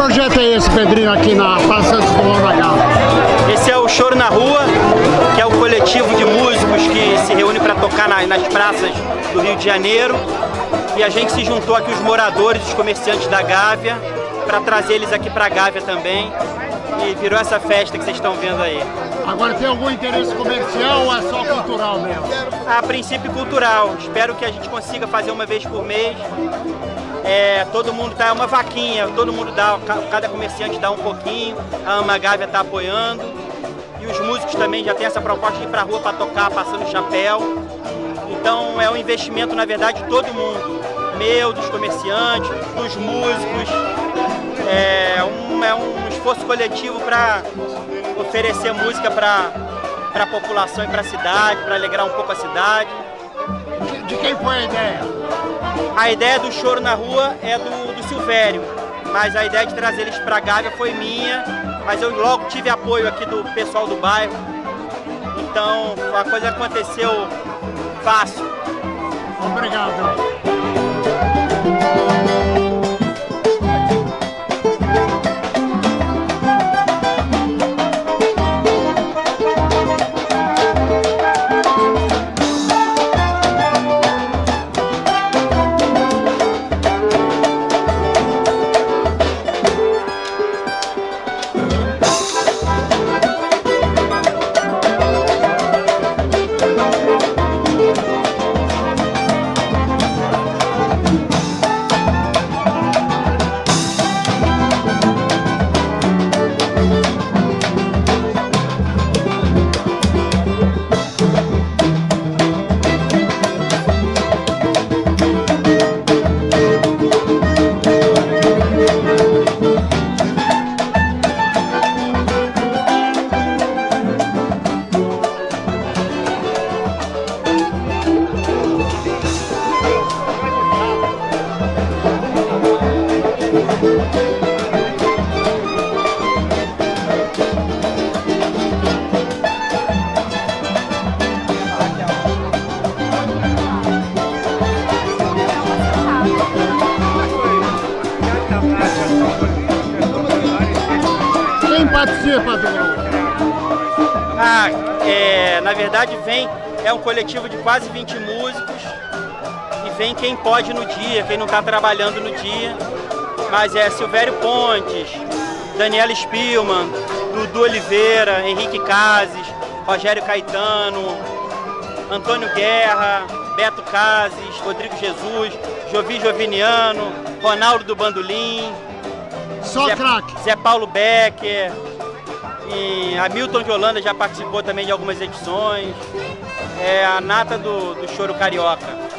projeto é esse, Pedrinho, aqui na Praça Gávea? Esse é o Choro na Rua, que é o coletivo de músicos que se reúne para tocar na, nas praças do Rio de Janeiro. E a gente se juntou aqui, os moradores, os comerciantes da Gávea, para trazer eles aqui para a Gávea também. E virou essa festa que vocês estão vendo aí. Agora tem algum interesse comercial ou é só cultural mesmo? A princípio cultural. Espero que a gente consiga fazer uma vez por mês. É, todo mundo tá uma vaquinha, todo mundo dá, cada comerciante dá um pouquinho, a Ama Gávea está apoiando. E os músicos também já tem essa proposta de ir pra rua para tocar, passando chapéu. Então é um investimento, na verdade, de todo mundo. Meu, dos comerciantes, dos músicos. É um, é um esforço coletivo para oferecer música para a população e para a cidade, para alegrar um pouco a cidade. De, de, quem foi a ideia? A ideia do choro na rua é do, do Silvério, mas a ideia de trazer eles para Gávea foi minha, mas eu logo tive apoio aqui do pessoal do bairro, então a coisa aconteceu fácil. Obrigado. Participa do? Ah, é, na verdade vem, é um coletivo de quase 20 músicos e vem quem pode no dia, quem não está trabalhando no dia. Mas é Silvério Pontes, Daniela Spielman, Dudu Oliveira, Henrique Cases, Rogério Caetano, Antônio Guerra, Beto Cases, Rodrigo Jesus, Jovi Joviniano, Ronaldo do Bandolim, Só Zé, craque. Zé Paulo Becker, e Hamilton de Holanda já participou também de algumas edições. É a nata do, do choro carioca.